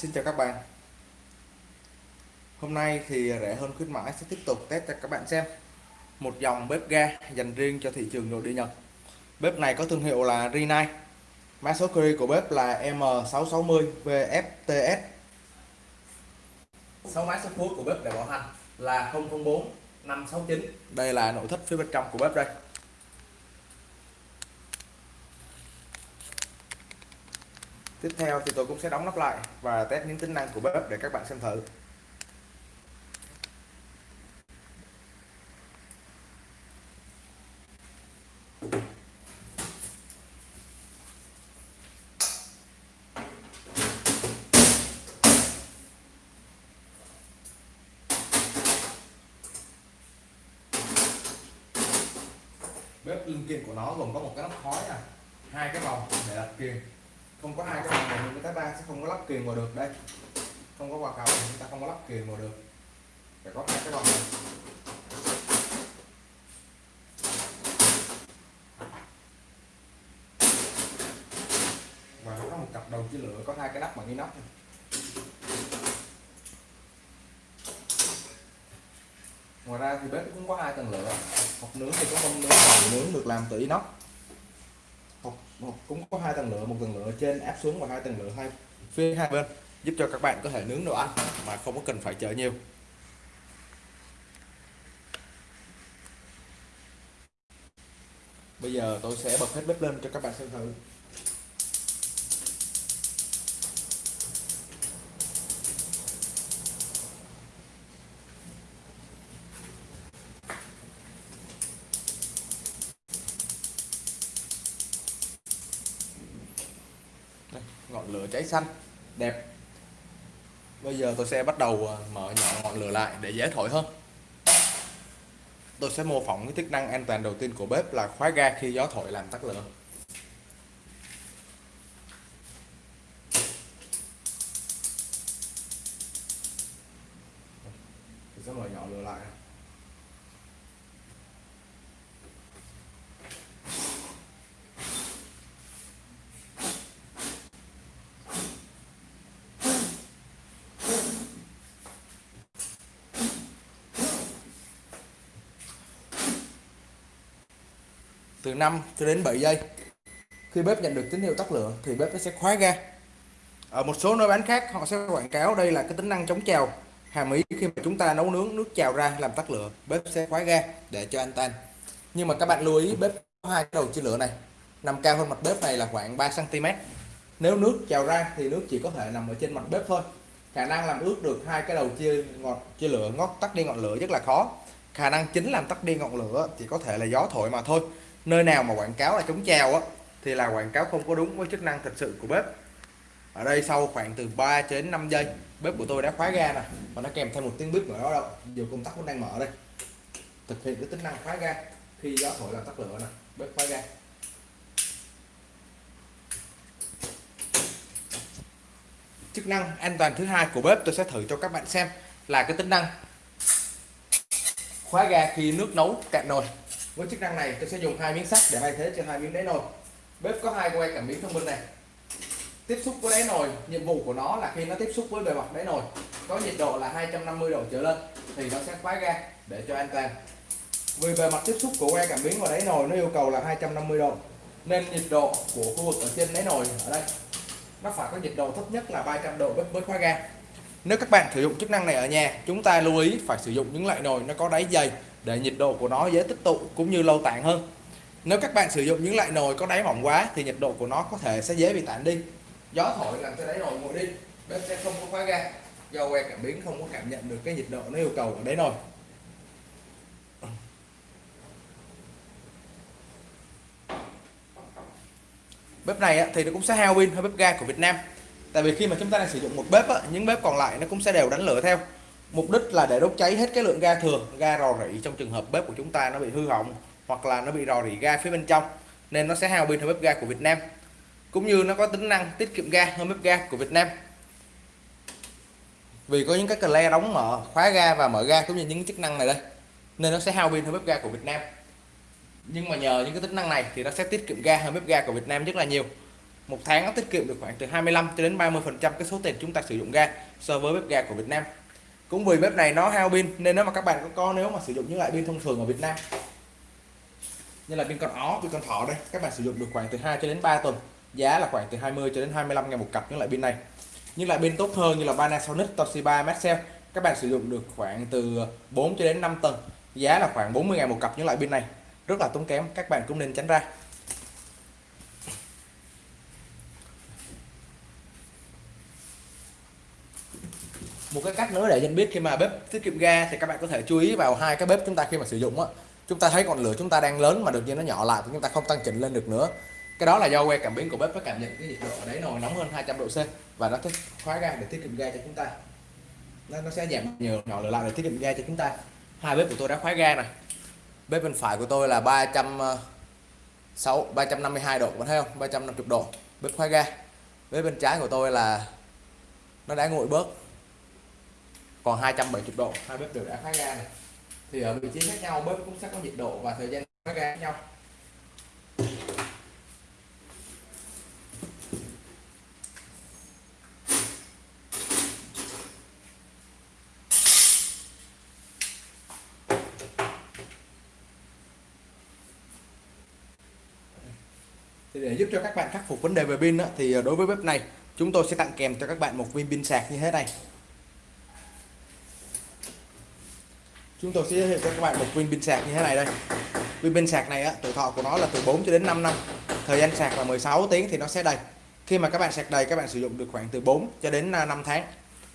Xin chào các bạn. Hôm nay thì rẻ hơn khuyến mãi sẽ tiếp tục test cho các bạn xem. Một dòng bếp ga dành riêng cho thị trường nội địa Nhật. Bếp này có thương hiệu là Rinnai. Mã số series của bếp là M660 VFTS 6 mã số phút của bếp để bảo hành là 004 569 Đây là nội thất phía bên trong của bếp đây. Tiếp theo thì tôi cũng sẽ đóng nắp lại và test những tính năng của bếp để các bạn xem thử. Bếp linh kiện của nó gồm có một cái nắp khói này, hai cái vòng để đặt kiềng không có hai cái vòng này người ta đang sẽ không có lắp kiềng vào được đây. Không có quả cầu chúng ta không có lắp kiềng vào được. Phải có hai cái vòng này. Và nó có một cặp đầu chia lửa, có hai cái nắp bằng inox ngoài ra thì bếp cũng có hai tầng lửa hộp nướng thì có không nướng và nướng được làm từ inox một, cũng có hai tầng lửa, một tầng lửa trên áp xuống và hai tầng lửa hai phía hai bên, giúp cho các bạn có thể nướng đồ ăn mà không có cần phải chờ nhiều. Bây giờ tôi sẽ bật hết bếp lên cho các bạn xem thử. Ngọn lửa cháy xanh, đẹp. Bây giờ tôi sẽ bắt đầu ờ, mở nhỏ ngọn lửa lại để dễ thổi hơn. Tôi sẽ mô phỏng cái chức năng an toàn đầu tiên của bếp là khóa ga khi gió thổi làm tắt lửa tôi sẽ mở nhỏ lửa lại từ 5 cho đến 7 giây. Khi bếp nhận được tín hiệu tắt lửa thì bếp nó sẽ khóa ga. Ở một số nơi bán khác, họ sẽ quảng cáo đây là cái tính năng chống trào hàm ý khi mà chúng ta nấu nướng, nước trào ra làm tắt lửa, bếp sẽ khóa ga để cho an toàn nhưng mà các bạn lưu ý, bếp có hai cái đầu chia lửa này. Nằm cao hơn mặt bếp này là khoảng 3 cm nếu nước trào ra thì nước chỉ có thể nằm ở trên mặt bếp thôi. Khả năng làm ướt được hai cái đầu chia ngọt chia lửa ngót tắt đi ngọn lửa rất là khó. Khả năng chính làm tắt đi ngọn lửa chỉ có thể là gió thổi mà thôi nơi nào mà quảng cáo là chống treo á, thì là quảng cáo không có đúng với chức năng thật sự của bếp. Ở đây sau khoảng từ 3 đến 5 giây, bếp của tôi đã khóa ga nè, và nó kèm theo một tiếng bếp nữa đó đâu. Dù công tắc cũng đang mở đây. Thực hiện cái tính năng khóa ga. Khi gió thổi làm tắt lửa nè, bếp khóa ga. Chức năng an toàn thứ hai của bếp tôi sẽ thử cho các bạn xem là cái tính năng khóa ga khi nước nấu cạn nồi với chức năng này, tôi sẽ dùng hai miếng sắt để thay thế cho hai miếng đáy nồi. Bếp có hai que cảm biến thông minh này. Tiếp xúc với đáy nồi, nhiệm vụ của nó là khi nó tiếp xúc với bề mặt đáy nồi, có nhiệt độ là 250 độ trở lên, thì nó sẽ khóa ga để cho an toàn. Vì bề mặt tiếp xúc của que cảm biến và đáy nồi nó yêu cầu là 250 độ, nên nhiệt độ của khu vực ở trên đáy nồi ở đây, nó phải có nhiệt độ thấp nhất là 300 độ bếp mới khóa ga. Nếu các bạn sử dụng chức năng này ở nhà, chúng ta lưu ý phải sử dụng những loại nồi nó có đáy dày để nhiệt độ của nó dễ tích tụ cũng như lâu tản hơn. Nếu các bạn sử dụng những loại nồi có đáy mỏng quá thì nhiệt độ của nó có thể sẽ dễ bị tản đi. Gió thổi làm cho đáy nồi nguội đi, bếp sẽ không có khóa ga, do que cảm biến không có cảm nhận được cái nhiệt độ nó yêu cầu ở đáy nồi. Bếp này thì nó cũng sẽ hao pin hơn bếp ga của Việt Nam. Tại vì khi mà chúng ta đang sử dụng một bếp những bếp còn lại nó cũng sẽ đều đánh lửa theo mục đích là để đốt cháy hết cái lượng ga thường, ga rò rỉ trong trường hợp bếp của chúng ta nó bị hư hỏng hoặc là nó bị rò rỉ ga phía bên trong, nên nó sẽ hao pin hơn bếp ga của Việt Nam. Cũng như nó có tính năng tiết kiệm ga hơn bếp ga của Việt Nam. Vì có những cái cờ le đóng mở, khóa ga và mở ga cũng như những chức năng này đây, nên nó sẽ hao pin hơn bếp ga của Việt Nam. Nhưng mà nhờ những cái tính năng này thì nó sẽ tiết kiệm ga hơn bếp ga của Việt Nam rất là nhiều. Một tháng nó tiết kiệm được khoảng từ 25 cho đến 30 phần trăm cái số tiền chúng ta sử dụng ga so với bếp ga của Việt Nam cũng vì bếp này nó hao pin nên nếu mà các bạn có, có nếu mà sử dụng những loại pin thông thường ở Việt Nam như là pin con ó pin con thỏ đây các bạn sử dụng được khoảng từ 2 cho đến 3 tuần. Giá là khoảng từ 20 cho đến 25 ngàn một cặp những loại pin này. Những loại pin tốt hơn như là Panasonic Toshiba Maxell các bạn sử dụng được khoảng từ 4 cho đến 5 tuần. Giá là khoảng 40 ngàn một cặp những loại pin này. Rất là tốn kém các bạn cũng nên tránh ra. Một cái cách nữa để nhận biết khi mà bếp tiết kiệm ga thì các bạn có thể chú ý vào hai cái bếp chúng ta khi mà sử dụng á. Chúng ta thấy ngọn lửa chúng ta đang lớn mà đột nhiên nó nhỏ lại thì chúng ta không tăng chỉnh lên được nữa. Cái đó là do que cảm biến của bếp nó cảm nhận cái nhiệt độ ở đấy nồi nóng hơn 200 độ C và nó thích khóa ga để tiết kiệm ga cho chúng ta. Nó, nó sẽ giảm nhiều nhỏ lửa lại để tiết kiệm ga cho chúng ta. Hai bếp của tôi đã khóa ga này bếp bên phải của tôi là 300 6 352 độ bạn thấy không? 350 độ bếp khóa ga. Bếp bên trái của tôi là nó đã nguội bớt còn 270 độ, hai bếp đều đã phát ra này. Thì ở vị trí khác nhau, bếp cũng sẽ có nhiệt độ và thời gian phát ra khác nhau. Thì để giúp cho các bạn khắc phục vấn đề về pin thì đối với bếp này, chúng tôi sẽ tặng kèm cho các bạn một viên pin sạc như thế này. Chúng tôi sẽ giới thiệu cho các bạn một viên pin sạc như thế này đây. Viên pin sạc này á, tuổi thọ của nó là từ 4 cho đến 5 năm. Thời gian sạc là 16 tiếng thì nó sẽ đầy. Khi mà các bạn sạc đầy các bạn sử dụng được khoảng từ 4 cho đến à, 5 tháng.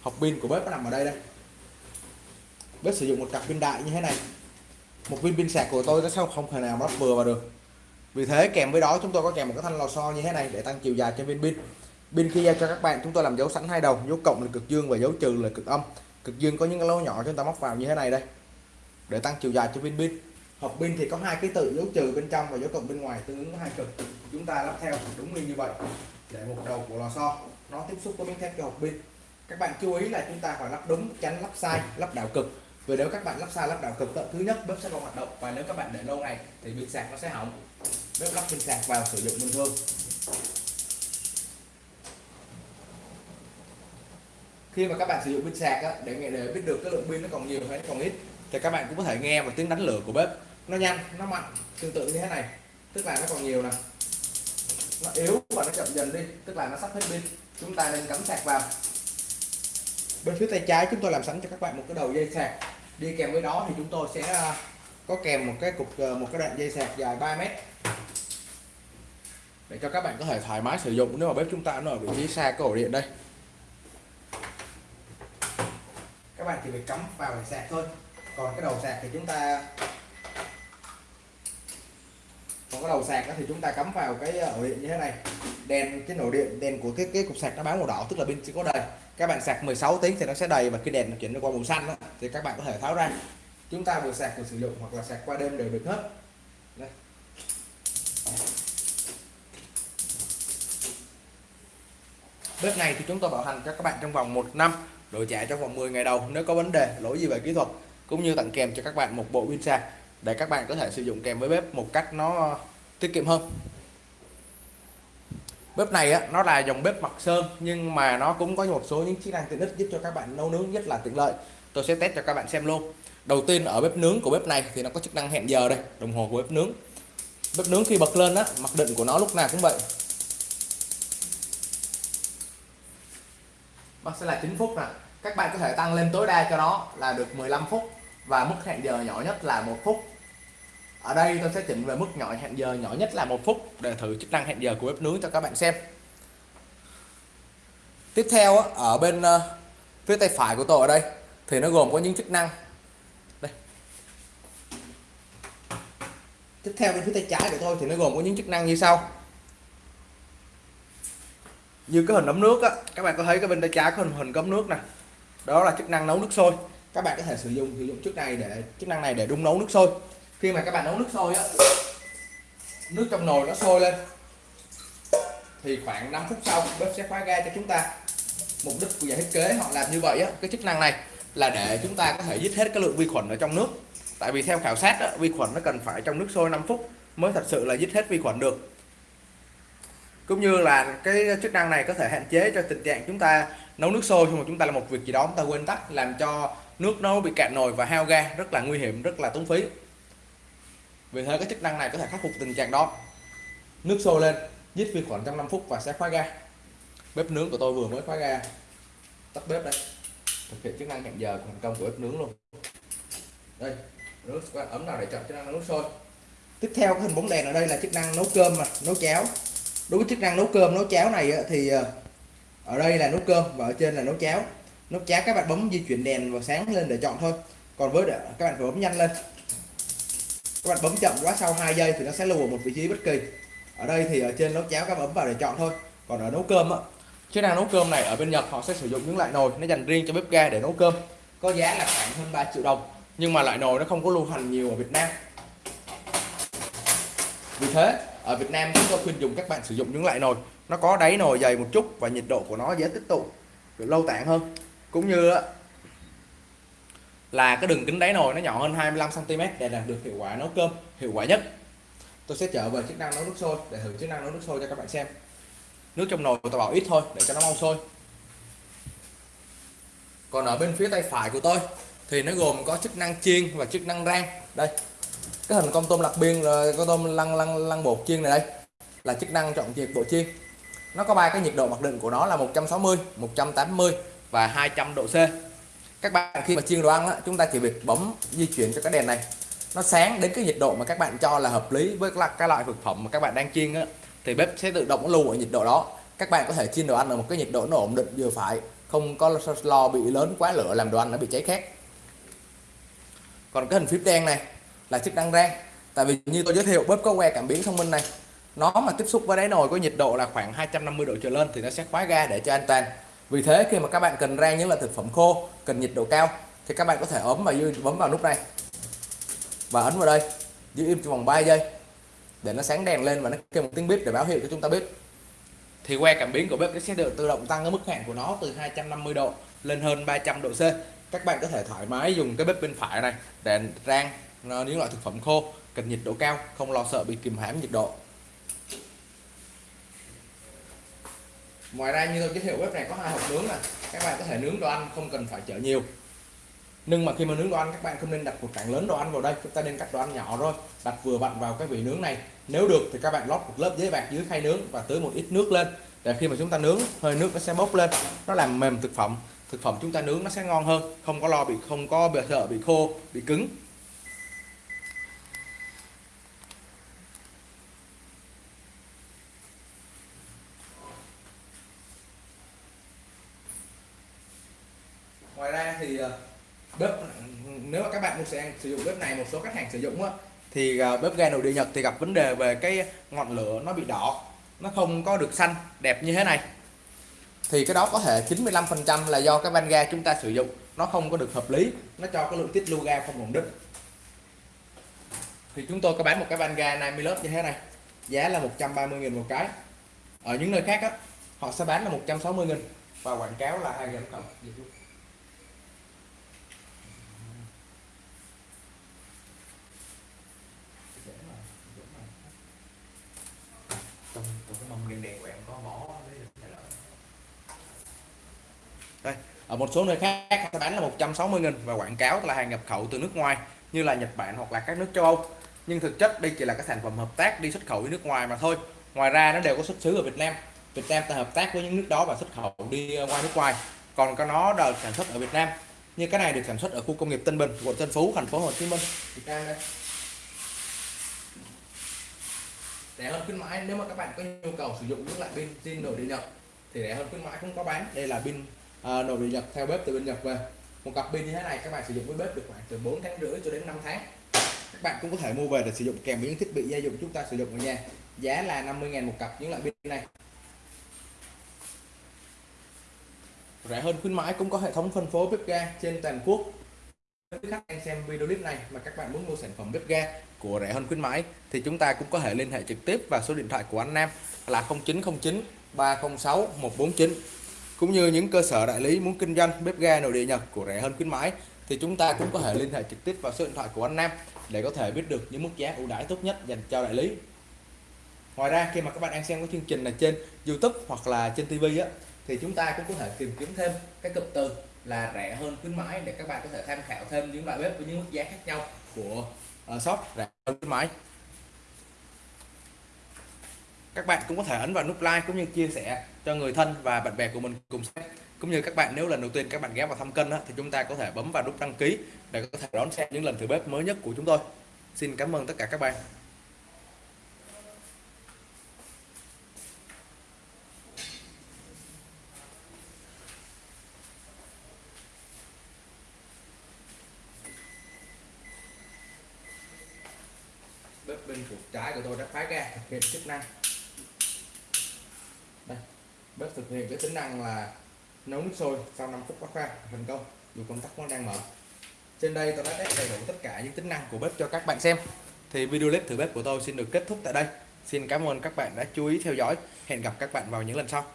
Hộp pin của bếp nó nằm ở đây đây. Bếp sử dụng một cặp pin đại như thế này. Một viên pin sạc của tôi nó sao không thể nào nó vừa vào được. Vì thế kèm với đó chúng tôi có kèm một cái thanh lò xo như thế này để tăng chiều dài cho viên pin. Pin khi giao cho các bạn chúng tôi làm dấu sẵn hai đầu. Dấu cộng là cực dương và dấu trừ là cực âm. Cực dương có những cái lỗ nhỏ chúng ta móc vào như thế này đây để tăng chiều dài cho pin pin. Hộp pin thì có hai cái tự dấu trừ bên trong và dấu cộng bên ngoài tương ứng hai cực. Chúng ta lắp theo đúng như vậy để một đầu của lò xo nó tiếp xúc với miếng thép cho hộp pin. Các bạn chú ý là chúng ta phải lắp đúng tránh lắp sai lắp đảo cực. Vì nếu các bạn lắp sai lắp đảo cực thứ nhất bếp sẽ không hoạt động. Và nếu các bạn để lâu ngày thì pin sạc nó sẽ hỏng. Bếp lắp pin sạc vào sử dụng bình thường. Khi mà các bạn sử dụng pin sạc á, để để biết được cái lượng pin nó còn nhiều hay nó còn ít thì các bạn cũng có thể nghe một tiếng đánh lửa của bếp. Nó nhanh, nó mạnh, tương tự như thế này. Tức là nó còn nhiều nè. Nó yếu và nó chậm dần đi. Tức là nó sắp hết pin. Chúng ta nên cắm sạc vào. Bên phía tay trái chúng tôi làm sẵn cho các bạn một cái đầu dây sạc. Đi kèm với đó thì chúng tôi sẽ à, có kèm một cái cục ờ, một cái đoạn dây sạc dài 3 mét. Để cho các bạn có thể thoải mái sử dụng nếu mà bếp chúng ta nó ở vị trí xa cái ổ điện đây. Các bạn chỉ việc cắm vào để sạc thôi còn cái đầu sạc thì chúng ta còn cái đầu sạc đó thì chúng ta cắm vào cái ờ, ổ điện như thế này. Đèn cái nổ điện đèn của cái cái cục sạc nó báo màu đỏ tức là pin chỉ có đầy. Các bạn sạc 16 tiếng thì nó sẽ đầy và cái đèn nó chuyển qua màu xanh đó, thì các bạn có thể tháo ra. Chúng ta vừa sạc vừa sử dụng hoặc là sạc qua đêm đều được hết. Đây. bếp này thì chúng tôi bảo hành cho các bạn trong vòng một năm đổi trả trong vòng 10 ngày đầu nếu có vấn đề lỗi gì về kỹ thuật cũng như tặng kèm cho các bạn một bộ pin sạc để các bạn có thể sử dụng kèm với bếp một cách nó ờ, tiết kiệm hơn. Bếp này á, nó là dòng bếp mặt sơn nhưng mà nó cũng có một số những chức năng tiện ích giúp cho các bạn nấu nướng rất là tiện lợi. Tôi sẽ test cho các bạn xem luôn. Đầu tiên ở bếp nướng của bếp này thì nó có chức năng hẹn giờ đây đồng hồ của bếp nướng. Bếp nướng khi bật lên á mặc định của nó lúc nào cũng vậy. Nó sẽ là 9 phút nè. Các bạn có thể tăng lên tối đa cho nó là được 15 phút và mức hẹn giờ nhỏ nhất là một phút. Ở đây tôi sẽ chỉnh về mức nhỏ, hẹn giờ nhỏ nhất là một phút để thử chức năng hẹn giờ của bếp nướng cho các bạn xem. Tiếp theo ở bên ờ, phía tay phải của tôi ở đây, thì nó gồm có những chức năng. Đây. Tiếp theo bên phía tay trái của tôi thì nó gồm có những chức năng như sau. Như cái hình ấm nước á, các bạn có thấy cái bên tay trái có hình hình ấm nước nè. Đó là chức năng nấu nước sôi các bạn có thể sử dụng sử dụng chức này để chức năng này để đun nấu nước sôi. Khi mà các bạn nấu nước sôi á nước trong nồi nó sôi lên thì khoảng 5 phút sau bếp sẽ khóa ga cho chúng ta. Mục đích của nhà thiết kế họ làm như vậy á cái chức năng này là để chúng ta có thể giết hết cái lượng vi khuẩn ở trong nước. Tại vì theo khảo sát á, vi khuẩn nó cần phải trong nước sôi 5 phút mới thật sự là giết hết vi khuẩn được. Cũng như là cái chức năng này có thể hạn chế cho tình trạng chúng ta nấu nước sôi nhưng mà chúng ta làm một việc gì đó chúng ta quên tắt làm cho nước nó bị cạn nồi và hao ga, rất là nguy hiểm, rất là tốn phí. Vì thế cái chức năng này có thể khắc phục tình trạng đó. Nước sôi lên, giết vi khuẩn trong 5 phút và sẽ khóa ga. Bếp nướng của tôi vừa mới khóa ga. Tắt bếp đây. Thực hiện chức năng hẹn giờ thành công của bếp nướng luôn. Đây, nước ấm nào để chọn chức năng nước sôi. Tiếp theo cái hình bóng đèn ở đây là chức năng nấu cơm mà, nấu cháo. Đối với chức năng nấu cơm, nấu cháo này thì ờ, ở đây là nấu cơm và ở trên là nấu cháo nấu cháo các bạn bấm di chuyển đèn vào sáng lên để chọn thôi. Còn với các bạn phải bấm nhanh lên. Các bạn bấm chậm quá, sau 2 giây thì nó sẽ lưu ở một vị trí bất kỳ. Ở đây thì ở trên nấu cháo các bạn bấm vào để chọn thôi. Còn ở nấu cơm á chức năng nấu cơm này ở bên Nhật họ sẽ sử dụng những loại nồi nó dành riêng cho bếp ga để nấu cơm. Có giá là khoảng hơn 3 triệu đồng, nhưng mà loại nồi nó không có lưu hành nhiều ở Việt Nam. Vì thế, ở Việt Nam chúng tôi khuyên dùng các bạn sử dụng những loại nồi. Nó có đáy nồi dày một chút và nhiệt độ của nó dễ tích tụ, được lâu tản hơn cũng như là cái đường kính đáy nồi nó nhỏ hơn 25 cm để đạt được hiệu quả nấu cơm, hiệu quả nhất. Tôi sẽ trở về chức năng nấu nước sôi, để thử chức năng nấu nước sôi cho các bạn xem. Nước trong nồi tôi bảo ít thôi, để cho nó mau sôi. Còn ở bên phía tay phải của tôi, thì nó gồm có chức năng chiên và chức năng rang. Đây, cái hình con tôm lạc biên rồi con tôm lăn lăn lăn bột chiên này đây, là chức năng chọn nhiệt độ chiên. Nó có ba cái nhiệt độ mặc định của nó là 160 180 và 200 độ C. Các bạn khi mà chiên đồ ăn á, chúng ta chỉ việc bấm di chuyển cho cái đèn này. Nó sáng đến cái nhiệt độ mà các bạn cho là hợp lý với cái loại thực phẩm mà các bạn đang chiên á, thì bếp sẽ tự động lưu ở nhiệt độ đó. Các bạn có thể chiên đồ ăn ở một cái nhiệt độ nó ổn định vừa phải không có lo bị lớn quá lửa làm đồ ăn nó bị cháy khét. Còn cái hình phím đen này là chức năng rang. Tại vì như tôi giới thiệu bếp có que cảm biến thông minh này. Nó mà tiếp xúc với đáy nồi có nhiệt độ là khoảng 250 độ trở lên thì nó sẽ khóa ga để cho an toàn vì thế khi mà các bạn cần rang những loại thực phẩm khô, cần nhiệt độ cao, thì các bạn có thể ấm và bấm vào nút này. Và ấn vào đây, giữ im trong vòng 3 giây, để nó sáng đèn lên và nó kêu một tiếng bếp để báo hiệu cho chúng ta biết. Thì que cảm biến của bếp nó sẽ được tự động tăng cái mức hạn của nó từ 250 độ lên hơn 300 độ C. Các bạn có thể thoải mái dùng cái bếp bên phải này để rang ờ, những loại thực phẩm khô, cần nhiệt độ cao, không lo sợ bị kìm hãm nhiệt độ. Ngoài ra như tôi giới thiệu bếp này có hai hộp nướng này các bạn có thể nướng đồ ăn, không cần phải chở nhiều. Nhưng mà khi mà nướng đồ ăn, các bạn không nên đặt một cạnh lớn đồ ăn vào đây. Chúng ta nên cắt đồ ăn nhỏ thôi. Đặt vừa vặn vào cái vị nướng này. Nếu được thì các bạn lót một lớp giấy bạc dưới khay nướng và tưới một ít nước lên. Để khi mà chúng ta nướng, hơi nước nó sẽ bốc lên. Nó làm mềm thực phẩm. Thực phẩm chúng ta nướng nó sẽ ngon hơn. Không có lo bị, không có bị sợ, bị khô, bị cứng ngoài ra thì ờ, bếp, nếu mà các bạn muốn sử dụng bếp này, một số khách hàng sử dụng á, thì ờ, bếp ga nội địa Nhật thì gặp vấn đề về cái ngọn lửa nó bị đỏ, nó không có được xanh, đẹp như thế này. Thì cái đó có thể 95% là do cái van ga chúng ta sử dụng, nó không có được hợp lý, nó cho cái lượng tiết lưu ga không ổn định. Thì chúng tôi có bán một cái van ga 50 lớp như thế này, giá là 130.000 một cái. Ở những nơi khác á, họ sẽ bán là 160.000 và quảng cáo là hai cộng đây ở một số nơi khác sẽ bán là 160 nghìn và quảng cáo là hàng nhập khẩu từ nước ngoài, như là Nhật Bản hoặc là các nước châu Âu. Nhưng thực chất đây chỉ là các sản phẩm hợp tác đi xuất khẩu đi nước ngoài mà thôi. Ngoài ra nó đều có xuất xứ ở Việt Nam. Việt Nam ta hợp tác với những nước đó và xuất khẩu đi ờ, ngoài nước ngoài. Còn cái nó được sản xuất ở Việt Nam. Như cái này được sản xuất ở khu công nghiệp Tân Bình, quận Tân Phú, thành phố Hồ Chí Minh. Việt Nam đây. Rẻ hơn khuyến mãi, nếu mà các bạn có nhu cầu sử dụng những loại pin zin nội địa nhập thì rẻ hơn khuyến mãi cũng có bán. Đây là pin Ờ, à, điện Nhật theo bếp từ bên Nhật về. Một cặp pin như thế này các bạn sử dụng với bếp được khoảng từ 4 tháng rưỡi cho đến 5 tháng. Các bạn cũng có thể mua về để sử dụng kèm với những thiết bị gia dụng chúng ta sử dụng ở nhà. Giá là 50.000 một cặp những loại pin này. Rẻ hơn khuyến mãi cũng có hệ thống phân phối bếp ga trên toàn quốc. Nếu khách đang xem video clip này mà các bạn muốn mua sản phẩm bếp ga của rẻ hơn khuyến mãi thì chúng ta cũng có thể liên hệ trực tiếp vào số điện thoại của anh Nam là 0909 306 149 cũng như những cơ sở đại lý muốn kinh doanh bếp ga nội địa Nhật của rẻ hơn khuyến mãi thì chúng ta cũng có thể liên hệ trực tiếp vào số điện thoại của anh Nam để có thể biết được những mức giá ưu đãi tốt nhất dành cho đại lý. Ngoài ra khi mà các bạn đang xem cái chương trình này trên YouTube hoặc là trên TV á thì chúng ta cũng có thể tìm kiếm thêm cái cụm từ là rẻ hơn khuyến mãi để các bạn có thể tham khảo thêm những loại bếp với những mức giá khác nhau của uh, shop rẻ hơn khuyến mãi các bạn cũng có thể ấn vào nút like cũng như chia sẻ cho người thân và bạn bè của mình cùng xem. Cũng như các bạn nếu lần đầu tiên các bạn ghé vào thăm kênh đó, thì chúng ta có thể bấm vào nút đăng ký để có thể đón xem những lần thử bếp mới nhất của chúng tôi. Xin cảm ơn tất cả các bạn. Bếp bên chuột trái của tôi đã phá ra thực hiện chức năng bếp thực hiện cái tính năng là nấu nước sôi sau 5 phút bắt ra thành công. Dù công tắc vẫn đang mở. Trên đây tôi đã test đầy đủ tất cả những tính năng của bếp cho các bạn xem. Thì video clip thử bếp của tôi xin được kết thúc tại đây. Xin cảm ơn các bạn đã chú ý theo dõi. Hẹn gặp các bạn vào những lần sau.